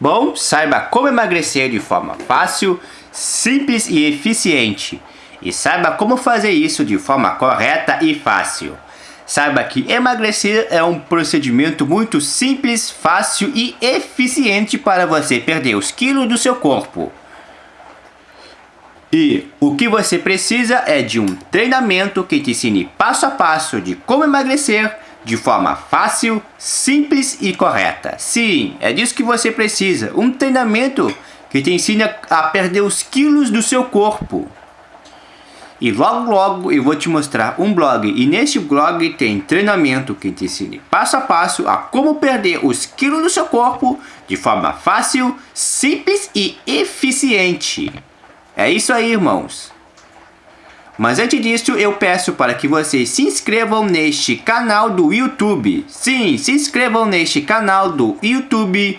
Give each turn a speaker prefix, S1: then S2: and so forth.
S1: Bom, saiba como emagrecer de forma fácil, simples e eficiente. E saiba como fazer isso de forma correta e fácil. Saiba que emagrecer é um procedimento muito simples, fácil e eficiente para você perder os quilos do seu corpo. E o que você precisa é de um treinamento que te ensine passo a passo de como emagrecer de forma fácil, simples e correta. Sim, é disso que você precisa. Um treinamento que te ensina a perder os quilos do seu corpo. E logo logo eu vou te mostrar um blog e neste blog tem treinamento que te ensina passo a passo a como perder os quilos do seu corpo de forma fácil, simples e eficiente. É isso aí, irmãos. Mas antes disso, eu peço para que vocês se inscrevam neste canal do YouTube. Sim, se inscrevam neste canal do YouTube